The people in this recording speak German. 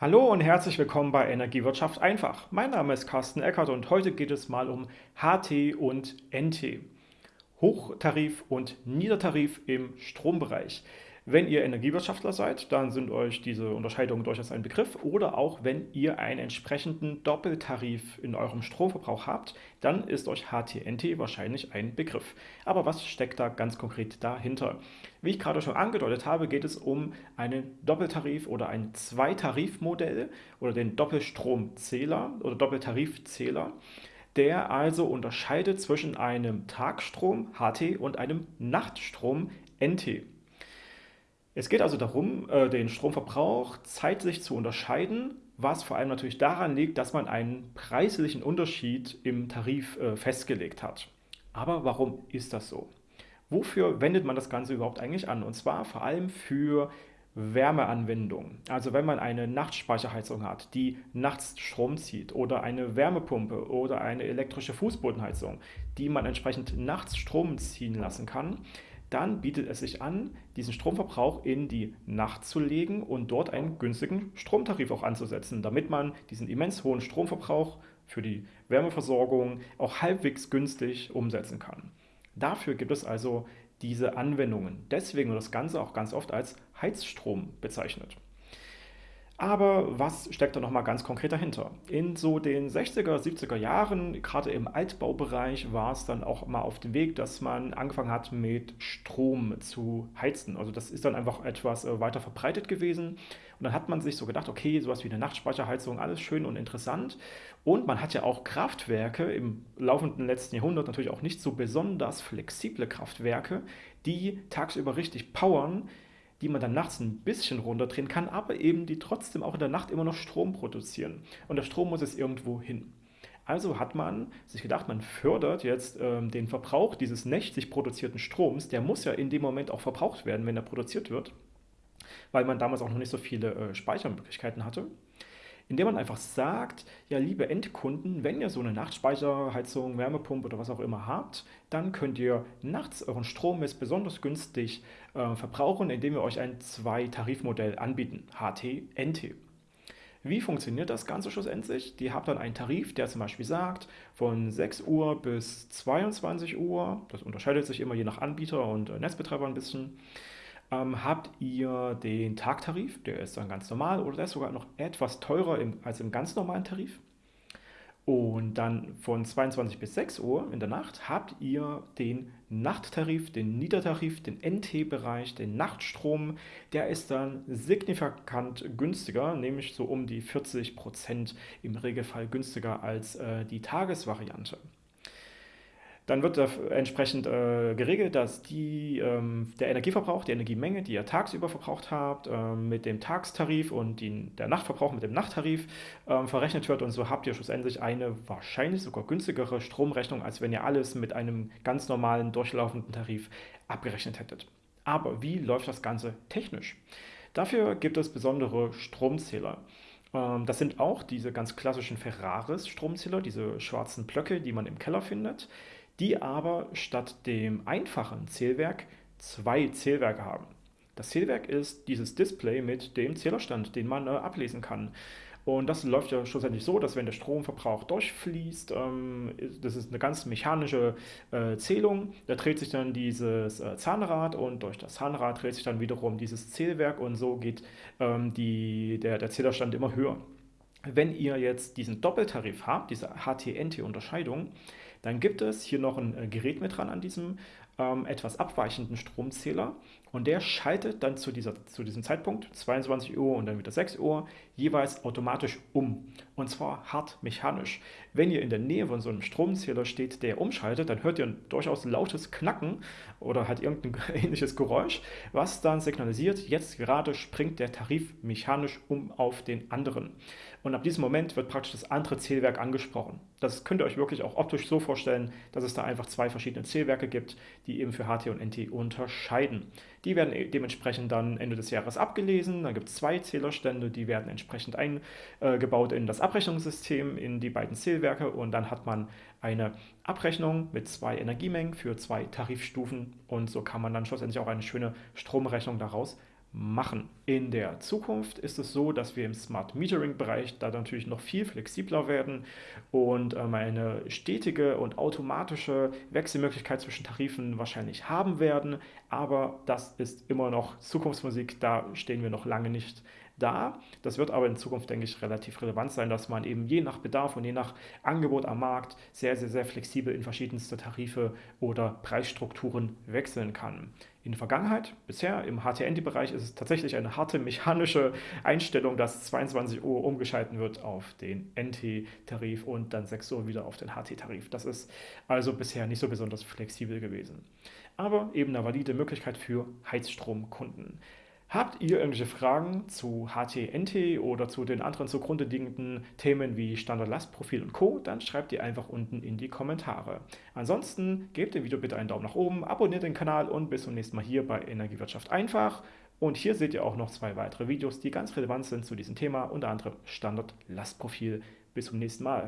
Hallo und herzlich willkommen bei Energiewirtschaft einfach. Mein Name ist Carsten Eckert und heute geht es mal um HT und NT. Hochtarif und Niedertarif im Strombereich. Wenn ihr Energiewirtschaftler seid, dann sind euch diese Unterscheidungen durchaus ein Begriff. Oder auch wenn ihr einen entsprechenden Doppeltarif in eurem Stromverbrauch habt, dann ist euch HTNT wahrscheinlich ein Begriff. Aber was steckt da ganz konkret dahinter? Wie ich gerade schon angedeutet habe, geht es um einen Doppeltarif oder ein Zweitarifmodell oder den Doppelstromzähler oder Doppeltarifzähler der also unterscheidet zwischen einem Tagstrom HT und einem Nachtstrom NT. Es geht also darum, äh, den Stromverbrauch zeitlich zu unterscheiden, was vor allem natürlich daran liegt, dass man einen preislichen Unterschied im Tarif äh, festgelegt hat. Aber warum ist das so? Wofür wendet man das Ganze überhaupt eigentlich an? Und zwar vor allem für Wärmeanwendungen. Also wenn man eine Nachtspeicherheizung hat, die nachts Strom zieht oder eine Wärmepumpe oder eine elektrische Fußbodenheizung, die man entsprechend nachts Strom ziehen lassen kann, dann bietet es sich an, diesen Stromverbrauch in die Nacht zu legen und dort einen günstigen Stromtarif auch anzusetzen, damit man diesen immens hohen Stromverbrauch für die Wärmeversorgung auch halbwegs günstig umsetzen kann. Dafür gibt es also diese Anwendungen. Deswegen wird das Ganze auch ganz oft als Heizstrom bezeichnet. Aber was steckt da nochmal ganz konkret dahinter? In so den 60er, 70er Jahren, gerade im Altbaubereich, war es dann auch mal auf dem Weg, dass man angefangen hat, mit Strom zu heizen. Also das ist dann einfach etwas äh, weiter verbreitet gewesen. Und dann hat man sich so gedacht, okay, sowas wie eine Nachtspeicherheizung, alles schön und interessant. Und man hat ja auch Kraftwerke im laufenden letzten Jahrhundert, natürlich auch nicht so besonders flexible Kraftwerke, die tagsüber richtig powern, die man dann nachts ein bisschen runterdrehen kann, aber eben die trotzdem auch in der Nacht immer noch Strom produzieren. Und der Strom muss jetzt irgendwo hin. Also hat man sich gedacht, man fördert jetzt ähm, den Verbrauch dieses nächtlich produzierten Stroms. Der muss ja in dem Moment auch verbraucht werden, wenn er produziert wird, weil man damals auch noch nicht so viele äh, Speichermöglichkeiten hatte indem man einfach sagt, ja liebe Endkunden, wenn ihr so eine Nachtspeicherheizung, Wärmepumpe oder was auch immer habt, dann könnt ihr nachts euren Strom jetzt besonders günstig äh, verbrauchen, indem wir euch ein Zwei-Tarifmodell anbieten, HT, NT. Wie funktioniert das Ganze schlussendlich? Die habt dann einen Tarif, der zum Beispiel sagt, von 6 Uhr bis 22 Uhr, das unterscheidet sich immer je nach Anbieter und äh, Netzbetreiber ein bisschen, ähm, habt ihr den Tagtarif, der ist dann ganz normal oder der ist sogar noch etwas teurer im, als im ganz normalen Tarif. Und dann von 22 bis 6 Uhr in der Nacht habt ihr den Nachttarif, den Niedertarif, den NT-Bereich, den Nachtstrom. Der ist dann signifikant günstiger, nämlich so um die 40 Prozent im Regelfall günstiger als äh, die Tagesvariante. Dann wird entsprechend äh, geregelt, dass die, ähm, der Energieverbrauch, die Energiemenge, die ihr tagsüber verbraucht habt, äh, mit dem Tagstarif und die, der Nachtverbrauch mit dem Nachttarif äh, verrechnet wird. Und so habt ihr schlussendlich eine wahrscheinlich sogar günstigere Stromrechnung, als wenn ihr alles mit einem ganz normalen durchlaufenden Tarif abgerechnet hättet. Aber wie läuft das Ganze technisch? Dafür gibt es besondere Stromzähler. Ähm, das sind auch diese ganz klassischen Ferraris-Stromzähler, diese schwarzen Blöcke, die man im Keller findet die aber statt dem einfachen Zählwerk zwei Zählwerke haben. Das Zählwerk ist dieses Display mit dem Zählerstand, den man äh, ablesen kann. Und das läuft ja schlussendlich so, dass wenn der Stromverbrauch durchfließt, ähm, das ist eine ganz mechanische äh, Zählung, da dreht sich dann dieses äh, Zahnrad und durch das Zahnrad dreht sich dann wiederum dieses Zählwerk und so geht ähm, die, der, der Zählerstand immer höher. Wenn ihr jetzt diesen Doppeltarif habt, diese HT-NT-Unterscheidung, dann gibt es hier noch ein äh, Gerät mit dran an diesem ähm, etwas abweichenden Stromzähler und der schaltet dann zu, dieser, zu diesem Zeitpunkt, 22 Uhr und dann wieder 6 Uhr, jeweils automatisch um. Und zwar hart mechanisch. Wenn ihr in der Nähe von so einem Stromzähler steht, der umschaltet, dann hört ihr ein durchaus lautes Knacken oder halt irgendein ähnliches Geräusch, was dann signalisiert, jetzt gerade springt der Tarif mechanisch um auf den anderen. Und ab diesem Moment wird praktisch das andere Zählwerk angesprochen. Das könnt ihr euch wirklich auch optisch so vorstellen, dass es da einfach zwei verschiedene Zählwerke gibt, die eben für HT und NT unterscheiden. Die werden e- dementsprechend dann Ende des Jahres abgelesen. Dann gibt es zwei Zählerstände, die werden entsprechend eingebaut in das Abrechnungssystem, in die beiden Zählwerke und dann hat man eine Abrechnung mit zwei Energiemengen für zwei Tarifstufen und so kann man dann schlussendlich auch eine schöne Stromrechnung daraus machen. In der Zukunft ist es so, dass wir im Smart Metering-Bereich da natürlich noch viel flexibler werden und ähm, eine stetige und automatische Wechselmöglichkeit zwischen Tarifen wahrscheinlich haben werden. Aber das ist immer noch Zukunftsmusik, da stehen wir noch lange nicht da. Das wird aber in Zukunft, denke ich, relativ relevant sein, dass man eben je nach Bedarf und je nach Angebot am Markt sehr, sehr, sehr flexibel in verschiedenste Tarife oder Preisstrukturen wechseln kann. In der Vergangenheit, bisher im HTNT-Bereich ist es tatsächlich eine harte mechanische Einstellung, dass 22 Uhr umgeschalten wird auf den NT-Tarif und dann 6 Uhr wieder auf den HT-Tarif. Das ist also bisher nicht so besonders flexibel gewesen. Aber eben eine valide Möglichkeit für Heizstromkunden. Habt ihr irgendwelche Fragen zu HTNT oder zu den anderen zugrunde liegenden Themen wie Standardlastprofil und Co., dann schreibt ihr einfach unten in die Kommentare. Ansonsten gebt dem Video bitte einen Daumen nach oben, abonniert den Kanal und bis zum nächsten Mal hier bei Energiewirtschaft einfach. Und hier seht ihr auch noch zwei weitere Videos, die ganz relevant sind zu diesem Thema, unter anderem Standardlastprofil. Bis zum nächsten Mal.